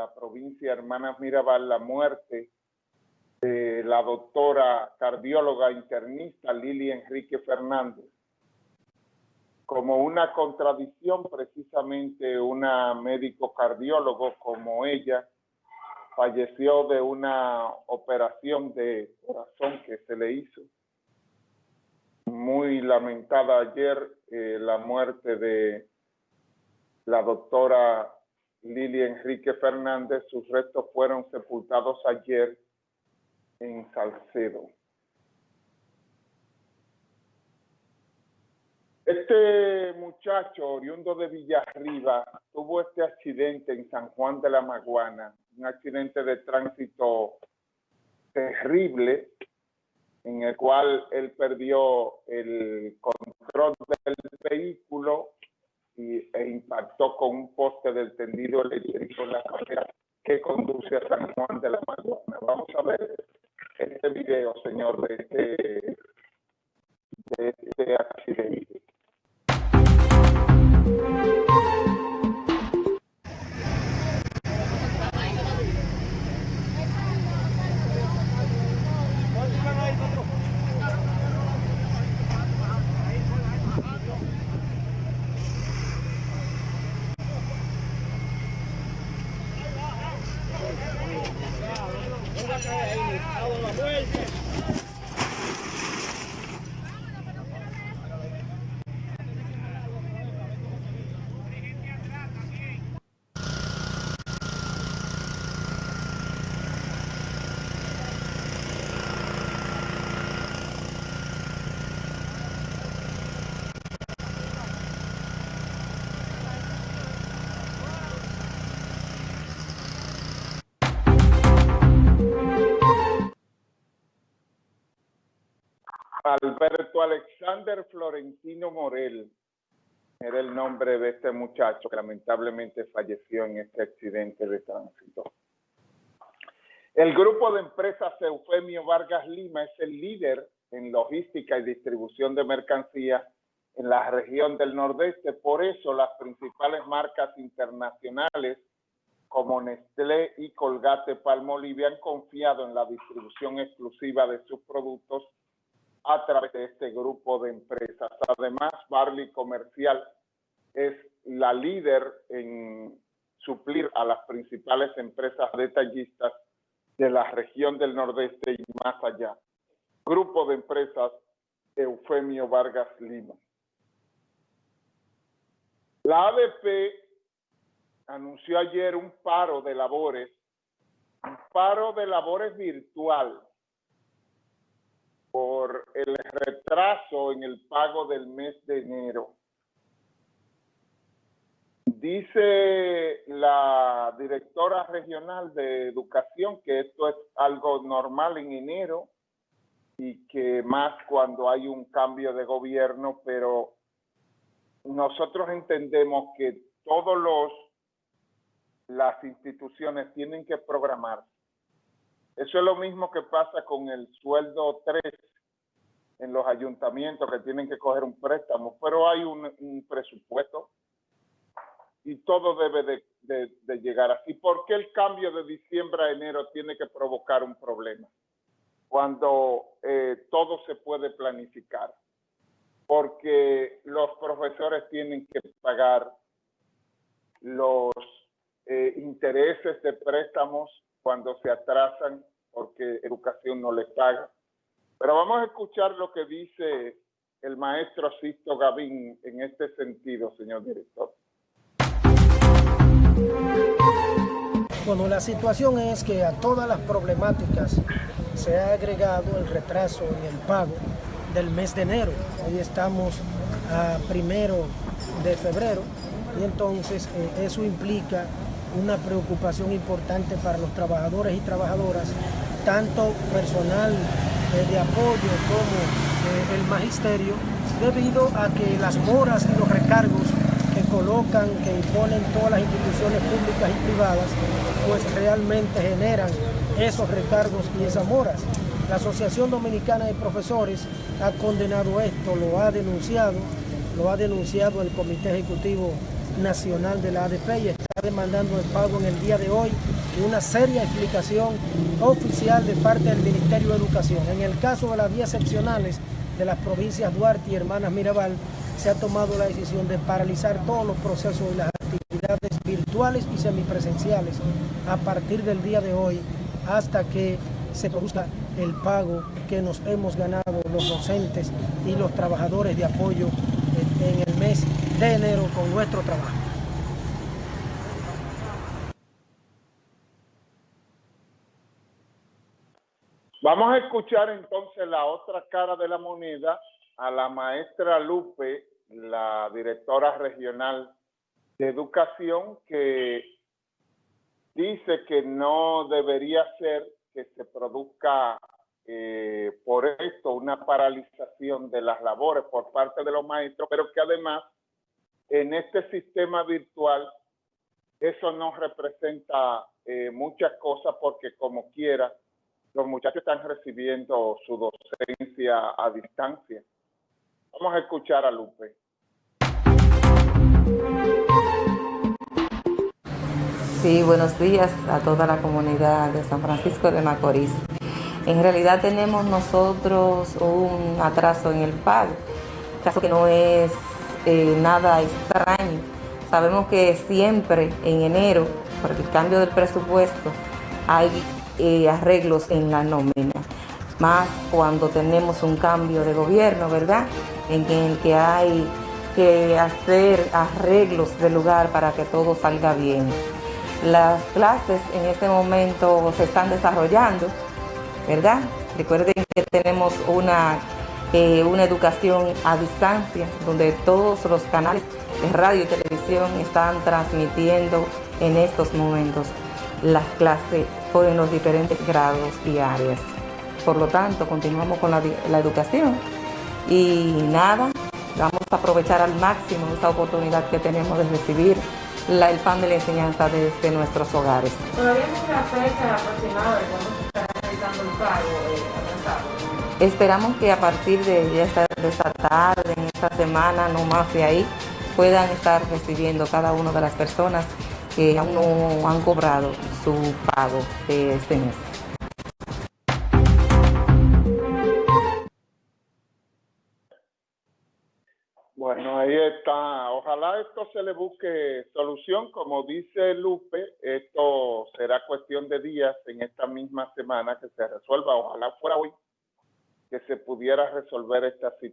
la provincia Hermanas Mirabal la muerte de la doctora cardióloga internista Lili Enrique Fernández. Como una contradicción, precisamente una médico cardiólogo como ella falleció de una operación de corazón que se le hizo. Muy lamentada ayer eh, la muerte de la doctora Lili Enrique Fernández. Sus restos fueron sepultados ayer en Salcedo. Este muchacho, oriundo de Villarriba, tuvo este accidente en San Juan de la Maguana, un accidente de tránsito terrible, en el cual él perdió el control del vehículo e impactó con un poste del tendido eléctrico en la carretera que conduce a San Juan de la Maguana. Vamos a ver este video, señor, de este, de este Alberto Alexander Florentino Morel era el nombre de este muchacho que lamentablemente falleció en este accidente de tránsito. El grupo de empresas Eufemio Vargas Lima es el líder en logística y distribución de mercancías en la región del Nordeste. Por eso las principales marcas internacionales como Nestlé y Colgate Palmolive han confiado en la distribución exclusiva de sus productos a través de este grupo de empresas. Además, Barley Comercial es la líder en suplir a las principales empresas detallistas de la región del Nordeste y más allá. Grupo de empresas Eufemio Vargas Lima. La ADP anunció ayer un paro de labores, un paro de labores virtual por el retraso en el pago del mes de enero. Dice la directora regional de educación que esto es algo normal en enero y que más cuando hay un cambio de gobierno, pero nosotros entendemos que todos los las instituciones tienen que programar eso es lo mismo que pasa con el sueldo 3 en los ayuntamientos que tienen que coger un préstamo, pero hay un, presupuesto y todo debe de, llegar así. ¿Por qué el cambio de diciembre a enero tiene que provocar un problema? Cuando eh, todo se puede planificar. Porque los profesores tienen que pagar los eh, intereses de préstamos cuando se atrasan porque educación no les paga. Pero vamos a escuchar lo que dice el maestro Sisto Gavín en este sentido, señor director. Bueno, la situación es que a todas las problemáticas se ha agregado el retraso en el pago del mes de enero. Hoy estamos a primero de febrero y entonces eh, eso implica una preocupación importante para los trabajadores y trabajadoras, tanto personal eh, de apoyo como eh, el magisterio, debido a que las moras y los recargos que colocan, que imponen todas las instituciones públicas y privadas, pues realmente generan esos recargos y esas moras. La Asociación Dominicana de Profesores ha condenado esto, lo ha denunciado, lo ha denunciado el Comité Ejecutivo nacional de la ADP y está demandando el pago en el día de hoy y una seria explicación oficial de parte del Ministerio de Educación. En el caso de las vías excepcionales de las provincias Duarte y Hermanas Mirabal, se ha tomado la decisión de paralizar todos los procesos y las actividades virtuales y semipresenciales a partir del día de hoy hasta que se produzca el pago que nos hemos ganado los docentes y los trabajadores de apoyo en el de con nuestro trabajo. Vamos a escuchar entonces la otra cara de la moneda a la maestra Lupe, la directora regional de educación, que dice que no debería ser que se produzca eh, por esto una paralización de las labores por parte de los maestros, pero que además en este sistema virtual eso no representa eh, muchas cosas porque como quiera los muchachos están recibiendo su docencia a distancia. Vamos a escuchar a Lupe. Sí, buenos días a toda la comunidad de San Francisco de Macorís. En realidad tenemos nosotros un atraso en el pago, caso que no es eh, nada extraño. Sabemos que siempre en enero, por el cambio del presupuesto, hay eh, arreglos en la nómina, más cuando tenemos un cambio de gobierno, ¿verdad? En el que hay que hacer arreglos de lugar para que todo salga bien. Las clases en este momento se están desarrollando, ¿verdad? Recuerden que tenemos una, eh, una educación a distancia, donde todos los canales de radio y televisión están transmitiendo en estos momentos las clases en los diferentes grados y áreas. Por lo tanto, continuamos con la, educación y nada, vamos a aprovechar al máximo esta oportunidad que tenemos de recibir el pan de la enseñanza desde nuestros hogares. ¿Todavía no una fecha aproximada de cuándo se estará realizando el pago eh, Esperamos que a partir de esta, de esta tarde, en esta semana, no más de ahí, puedan estar recibiendo cada una de las personas que aún no han cobrado su pago de este mes. Bueno, ahí está. Ojalá esto se le busque solución. Como dice Lupe, esto será cuestión de días en esta misma semana que se resuelva. Ojalá fuera hoy que se pudiera resolver esta situación.